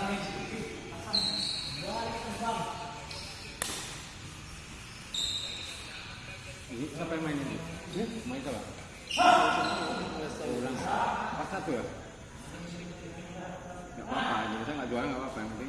Ini siapa yang main ini? Main coba. Ulang. Pas satu ya? Gak apa-apa, kita nggak juara nggak apa-apa yang penting.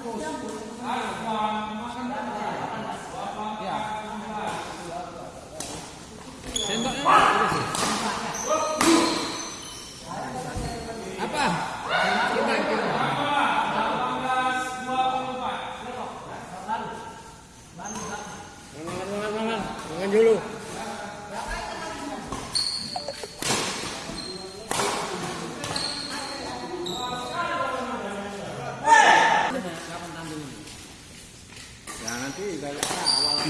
Baru 8 bungkus. Makan Ya. Sendoknya apa? Kita kita. Makan, makan, makan. Makan dulu. Ya nanti kayak awal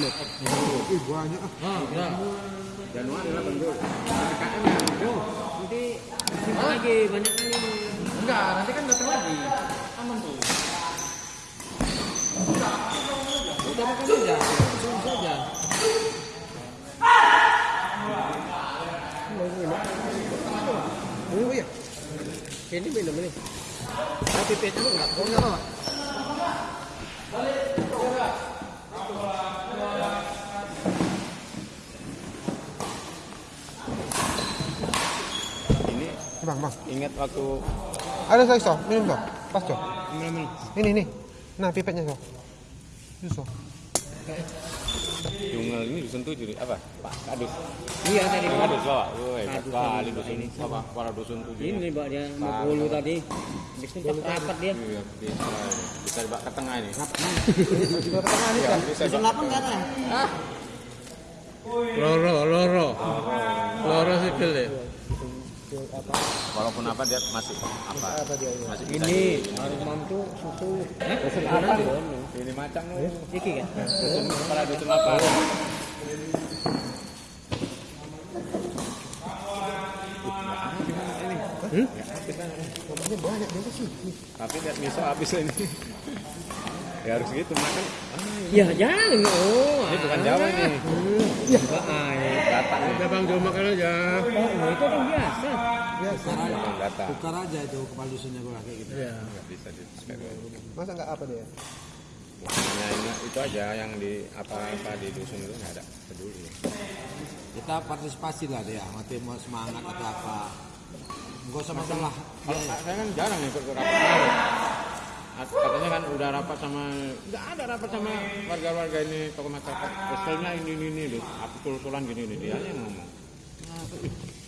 Ih banyak ah. Januari lah bentuk. PKM ya. Nanti simpan lagi banyak kali. Enggak, nanti kan datang lagi. Aman tuh. Udah makan saja. Langsung saja. Oh iya. Ini minum ini. Tapi pet lu enggak Oh enggak apa? Bang, bang. ingat waktu Ada saya so, minum so. Pas so. minum Ini nih. Nah pipetnya so. Itu so. Jungel ini dusun tujuh apa? Pak Kadus. Iya tadi. Pak Kadus bawa. Woi, kali dusun Ini. apa? Para dusun tujuh. Ini Mbak dia mau bolu tadi. Habis itu rapat dia. Iya, bisa. Bisa dibawa ke tengah ini. Juga tengah nih Iya, kan. bisa. 8 enggak ada. Loro, loro. Loro sipil deh. Walaupun apa dia masih apa? Masih bisa Ini aromam tuh susu. Dusun Apa? Ini macam lu. Iki kan. Dusun kepala dusun apa? Ini banyak dia sih. Tapi lihat miso habis ini. ya harus gitu makan. Ya jangan. Oh. Ini bukan Jawa nih. Enggak air. Data nih. Udah bang, coba makan aja. Oh, itu kan biasa. Biasa. Bukan data. Tukar aja itu kepala dusunnya gue kayak gitu. Iya. Nggak bisa di Masa enggak apa dia? Hanya ini- itu aja yang di apa-apa di dusun itu nggak ada peduli. Kita partisipasi lah dia, mati mau semangat atau apa. Enggak usah masalah. Kalau saya kan jarang ikut ke rapat. Katanya kan udah rapat sama nggak ada rapat sama warga-warga ini tokoh masyarakat. Estelnya ini ini ini loh, aku tul-tulan gini nih dia yang ngomong.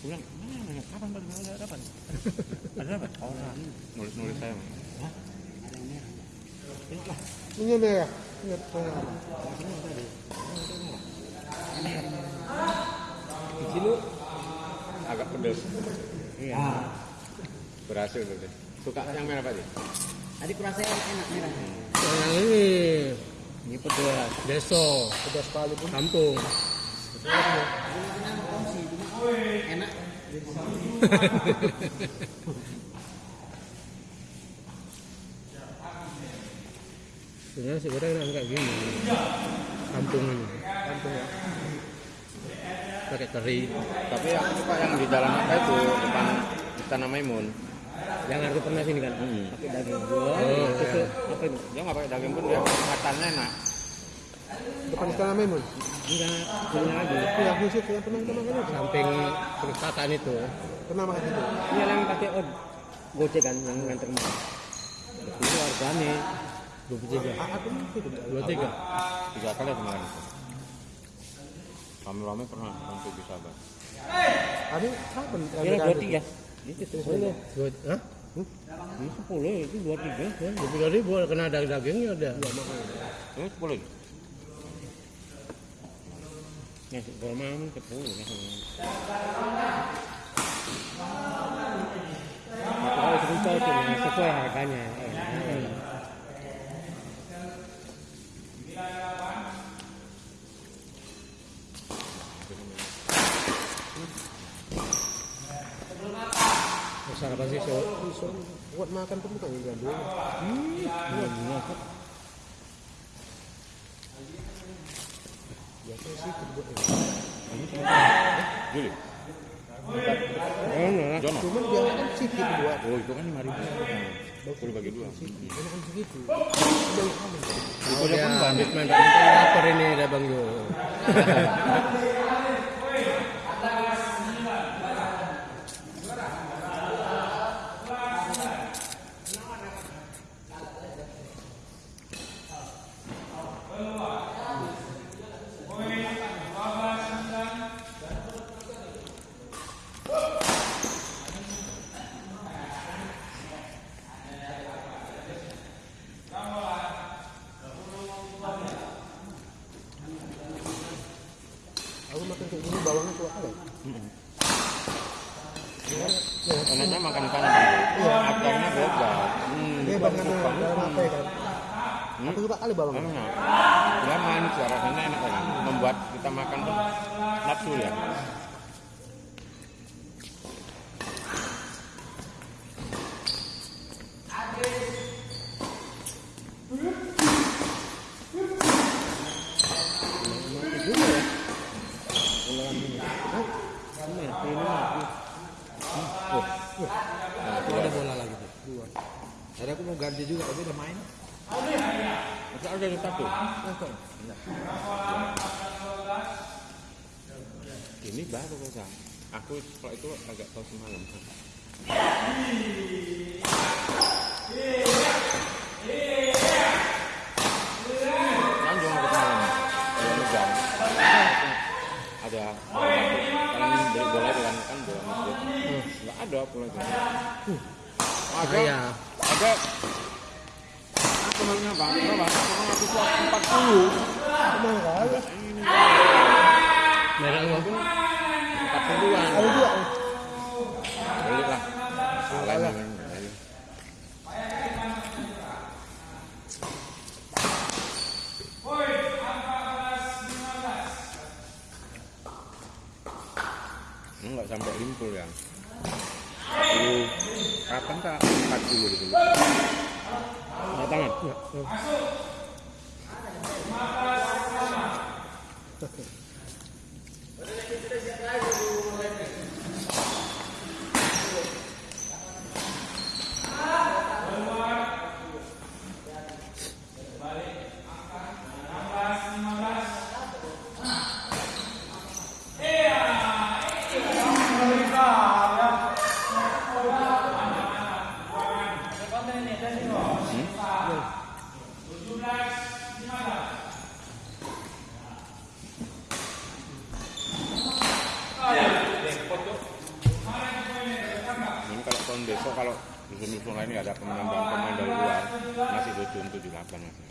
Nah, bilang, mana kapan baru ada rapat? ada rapat? Oh, nulis-nulis saya. Hah? Ini dia ya. Ingat saya. Biji lu. Agak pedes. Iya. Berhasil tuh. Suka yang merah Pak? Ji? Tadi kurasa enak merah. Yang ini. Ini pedas. Deso. Pedas sekali pun. Kampung. Enak. Sebenarnya sih goreng enak kayak gini. Kampung ini. Kampung ya. Pakai teri. Tapi aku suka yang di jalan apa itu depan Istana Maimun. Yang aku pernah sini kan. Hmm. Pakai daging. Oh, itu apa itu? Dia nggak pakai daging pun dia makannya enak. Depan istana Maimun. Enggak, punya lagi. Itu yang khusus yang pernah kita makan itu. Samping perpustakaan itu. Pernah makan itu. Iya yang pakai od gojek kan yang nganter makan. Itu harganya dua puluh tiga. Ah, Aku. Dua tiga. Tiga kali kemarin itu. Rame-rame pernah sampai bisa bang. Ada kapan? Iya dua tiga. Itu sepuluh. Dua, hah? Ini sepuluh itu dua tiga. Dua tiga ribu kena ada dagingnya ada. Ini sepuluh. Nah, kalau mau sepuluh. Kalau cerita itu ya, sesuai harganya. Eh, Besar apa sih so? So, buat makan pun bukan yang dulu. Biasanya sih buat ini. Juli. Oh, nah. Jono. Cuman dia kan buat. Oh itu kan lima ribu. Sepuluh bagi dua. Enak kan segitu. Oh, habis main ini ada Bang Yo. Aku makan kayak gini bawangnya kuat kali. Enaknya makan kanan dulu. Akarnya beda. Hmm. Dia banget dalam apa ya kan? Hmm. Aku suka kali bawangnya. Enak. Dia manis ya, rasanya enak kan. Membuat kita makan tuh nafsu ya. Ada bola lagi tuh. Dua. Tadi aku mau ganti juga tapi udah main. Ada di satu. Ini baru kok Aku setelah itu agak tahu semalam. Aku semalam. Dua jam. Ada kalian beli bola itu kan kan bola masjid. Enggak ada bola itu. Ada. Ada. Aku namanya bang, berapa? Aku tuh empat puluh. Emang kali. merah gua. Empat puluhan. Ada dua. Beli lah. Salah namanya. Enggak sampai limpul ya. Dulu kapan tak 40 gitu. Nah, tangan. Ya. Ini kalau tahun besok kalau dusun-dusun lain ada pemain pemain dari luar masih tujuh tujuh delapan masih.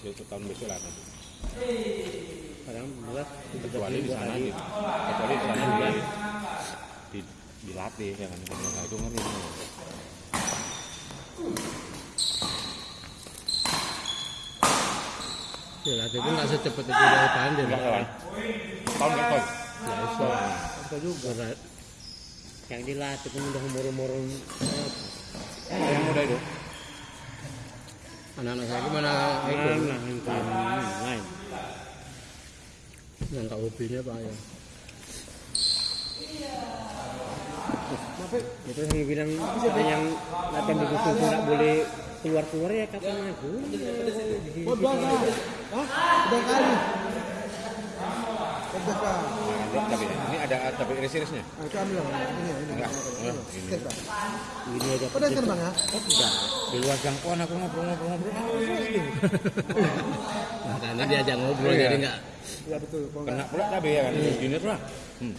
besok tahun besok lah nanti. Kadang berat. Kecuali di sana di, kecuali di sana di, di, dilatih ya kan. Itu ngeri. Ya latih pun nggak secepat itu dari pandai. Tahun kan tahun. Ya. Apa juga. Yang dilatih pun udah umur-umur Yang muda itu. anak-anak saya gimana itu lain. yang tak hobinya pak ya itu yang bilang ada yang latihan di khusus nggak boleh keluar keluar ya kapan aku Oh? Udah kali. Nah, tapi ini ada tapi iris-irisnya. Nah, itu ambil lah. Ini, ini. Enggak. Ini. Ini aja udah ya? Di luar jangkauan aku ngobrol-ngobrol-ngobrol. nah, karena diajak ngobrol Iya. jadi nggak Iya betul. Kena pula cabai ya kan. Gini tuh lah. Hmm.